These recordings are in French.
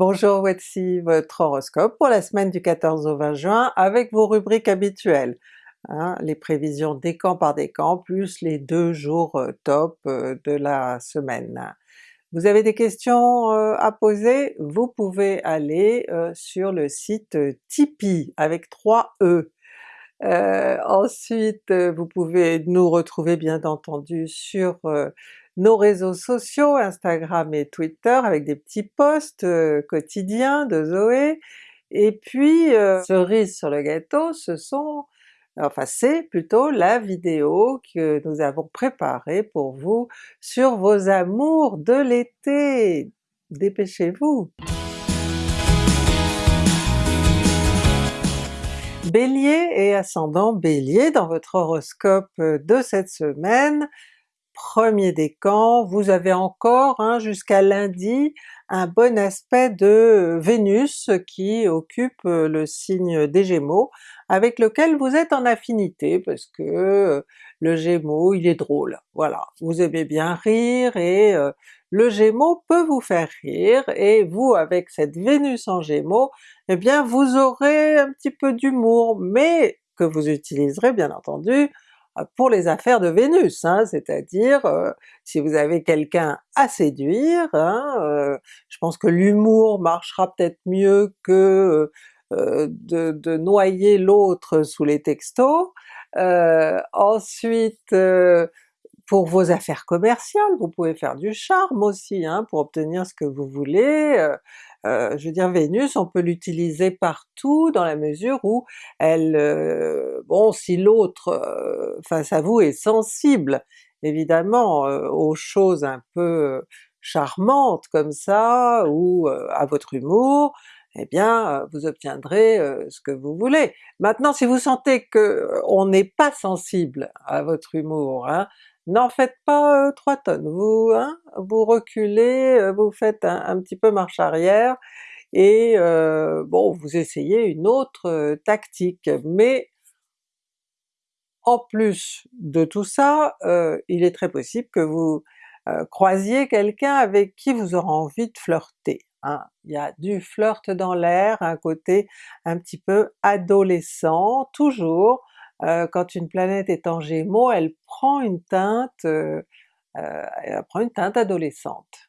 Bonjour, voici votre horoscope pour la semaine du 14 au 20 juin avec vos rubriques habituelles. Hein, les prévisions décan par décan plus les deux jours euh, top euh, de la semaine. Vous avez des questions euh, à poser? Vous pouvez aller sur le site Tipeee avec 3 E. ensuite vous pouvez nous retrouver bien entendu sur nos réseaux sociaux, Instagram et Twitter avec des petits posts euh, quotidiens de Zoé, et puis euh, cerise sur le gâteau, ce sont enfin c'est plutôt la vidéo que nous avons préparée pour vous sur vos amours de l'été! Dépêchez-vous! Bélier et ascendant Bélier dans votre horoscope de cette semaine, premier décan, vous avez encore hein, jusqu'à lundi un bon aspect de Vénus qui occupe euh, le signe des Gémeaux, avec lequel vous êtes en affinité parce que euh, le Gémeaux il est drôle, voilà, vous aimez bien rire et euh, le Gémeaux peut vous faire rire, et vous avec cette Vénus en Gémeaux, eh bien vous aurez un petit peu d'humour, mais que vous utiliserez bien entendu pour les affaires de Vénus, hein, c'est-à-dire euh, si vous avez quelqu'un à séduire, hein, euh, je pense que l'humour marchera peut-être mieux que euh, de, noyer l'autre sous les textos. ensuite, pour vos affaires commerciales, vous pouvez faire du charme aussi hein, pour obtenir ce que vous voulez. Euh, je veux dire Vénus, on peut l'utiliser partout dans la mesure où elle, euh, bon si l'autre euh, face à vous est sensible évidemment aux choses un peu charmantes comme ça, ou à votre humour, eh bien vous obtiendrez ce que vous voulez. Maintenant si vous sentez que on n'est pas sensible à votre humour, hein, n'en faites pas 3 tonnes, vous, hein, vous reculez, vous faites un, petit peu marche arrière, et bon vous essayez une autre tactique. Mais en plus de tout ça, il est très possible que vous croisiez quelqu'un avec qui vous aurez envie de flirter. Hein. Il y a du flirt dans l'air, un côté un petit peu adolescent, toujours, euh, quand une planète est en Gémeaux, elle prend une teinte, euh, euh, elle prend une teinte adolescente.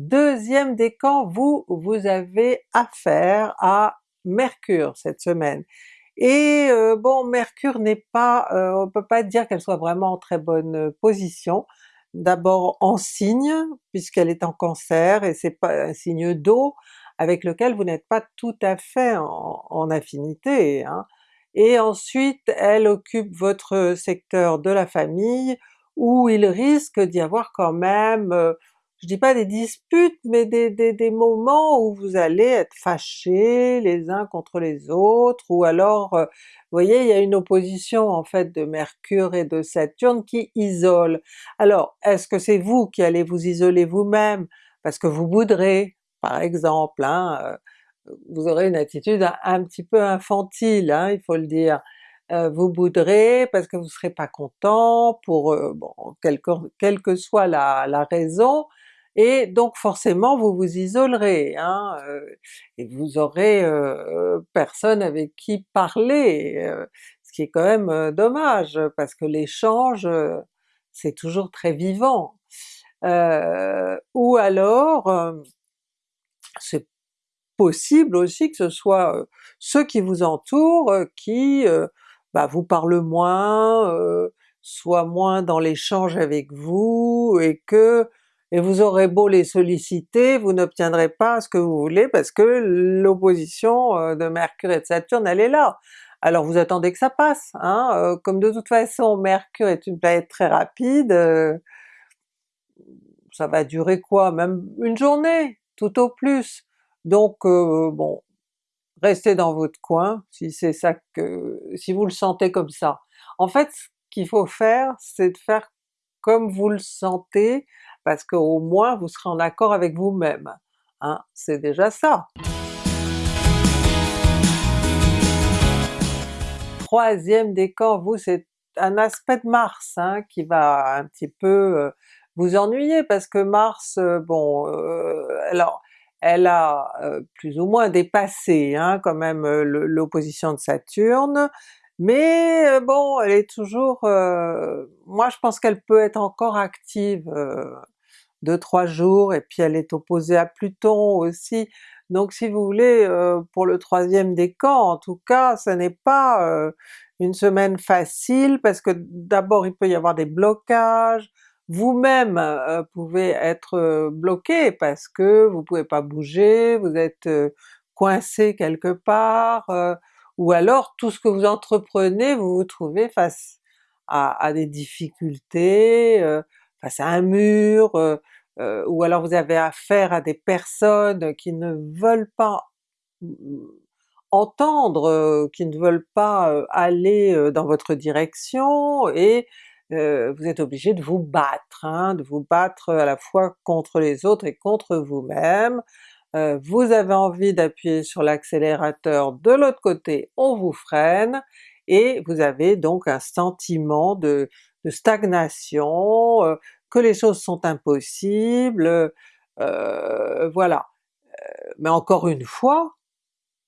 Deuxième décan, vous, vous avez affaire à Mercure cette semaine. Et bon, Mercure n'est pas, on peut pas dire qu'elle soit vraiment en très bonne position. D'abord en signe, puisqu'elle est en Cancer, et c'est pas un signe d'eau, avec lequel vous n'êtes pas tout à fait en, affinité. Hein. Et ensuite elle occupe votre secteur de la famille, où il risque d'y avoir quand même, euh, je dis pas des disputes, mais des, des, moments où vous allez être fâchés les uns contre les autres, ou alors euh, vous voyez il y a une opposition en fait de Mercure et de Saturne qui isole. Alors est-ce que c'est vous qui allez vous isoler vous-même parce que vous bouderez, par exemple, hein, vous aurez une attitude un, petit peu infantile, hein, il faut le dire. vous boudrez parce que vous serez pas content pour bon, quelle que, soit la, raison, et donc forcément vous vous isolerez, hein, et vous aurez personne avec qui parler, ce qui est quand même dommage, parce que l'échange c'est toujours très vivant. ou alors c'est possible aussi que ce soit ceux qui vous entourent qui bah, vous parlent moins, soient moins dans l'échange avec vous, et que et vous aurez beau les solliciter, vous n'obtiendrez pas ce que vous voulez parce que l'opposition de Mercure et de Saturne elle est là. Alors vous attendez que ça passe, hein? comme de toute façon Mercure est une planète très rapide, ça va durer quoi? Même une journée, tout au plus. Donc euh, bon, restez dans votre coin si c'est ça que... si vous le sentez comme ça. En fait ce qu'il faut faire, c'est de faire comme vous le sentez, parce qu'au moins vous serez en accord avec vous-même. Hein? C'est déjà ça! Troisième décan, vous c'est un aspect de Mars hein, qui va un petit peu euh, vous ennuyer parce que Mars, bon, alors elle a plus ou moins dépassé hein, quand même l'opposition de Saturne, mais bon elle est toujours... moi je pense qu'elle peut être encore active deux trois jours, et puis elle est opposée à Pluton aussi, donc si vous voulez, pour le troisième décan en tout cas, ce n'est pas une semaine facile parce que d'abord il peut y avoir des blocages, vous-même pouvez être bloqué parce que vous pouvez pas bouger, vous êtes coincé quelque part, ou alors tout ce que vous entreprenez vous vous trouvez face à, des difficultés, face à un mur, ou alors vous avez affaire à des personnes qui ne veulent pas entendre, qui ne veulent pas aller dans votre direction, et vous êtes obligé de vous battre, hein, de vous battre à la fois contre les autres et contre vous-même. vous avez envie d'appuyer sur l'accélérateur, de l'autre côté on vous freine, et vous avez donc un sentiment de, stagnation, que les choses sont impossibles, voilà. mais encore une fois,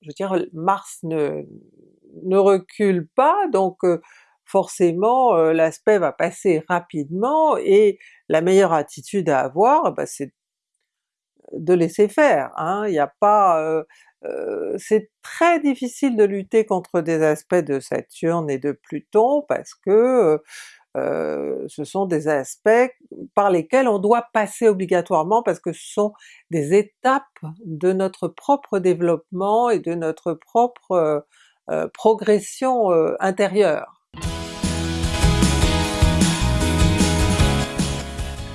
je veux dire Mars ne, recule pas, donc forcément l'aspect va passer rapidement et la meilleure attitude à avoir, bah, c'est de laisser faire. Hein. Il n'y a pas... c'est très difficile de lutter contre des aspects de Saturne et de Pluton parce que ce sont des aspects par lesquels on doit passer obligatoirement parce que ce sont des étapes de notre propre développement et de notre propre progression intérieure.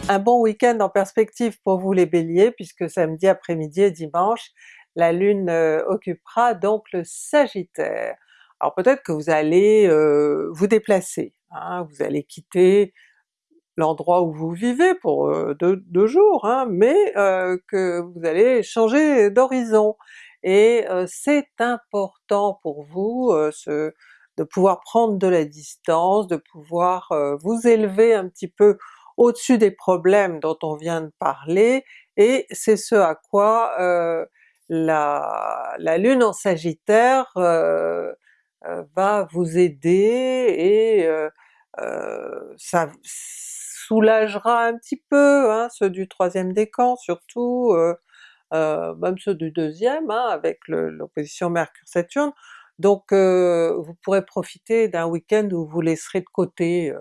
Un bon week-end en perspective pour vous les Béliers, puisque samedi après-midi et dimanche, la Lune occupera donc le Sagittaire. Alors peut-être que vous allez vous déplacer, Hein, vous allez quitter l'endroit où vous vivez pour deux, jours, hein, mais que vous allez changer d'horizon. Et c'est important pour vous de pouvoir prendre de la distance, de pouvoir vous élever un petit peu au-dessus des problèmes dont on vient de parler, et c'est ce à quoi la, la, Lune en Sagittaire va vous aider et ça soulagera un petit peu hein, ceux du troisième décan surtout, même ceux du deuxième hein, avec l'opposition Mercure-Saturne, donc vous pourrez profiter d'un week-end où vous laisserez de côté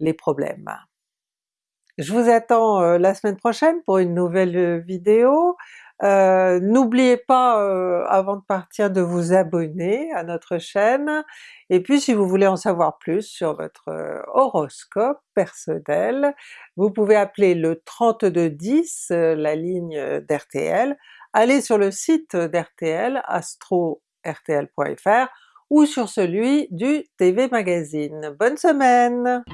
les problèmes. Je vous attends la semaine prochaine pour une nouvelle vidéo. Euh, n'oubliez pas euh, avant de partir de vous abonner à notre chaîne, et puis si vous voulez en savoir plus sur votre euh, horoscope personnel, vous pouvez appeler le 3210, la ligne d'RTL, allez sur le site d'RTL, astro-rtl.fr, ou sur celui du TV Magazine. Bonne semaine!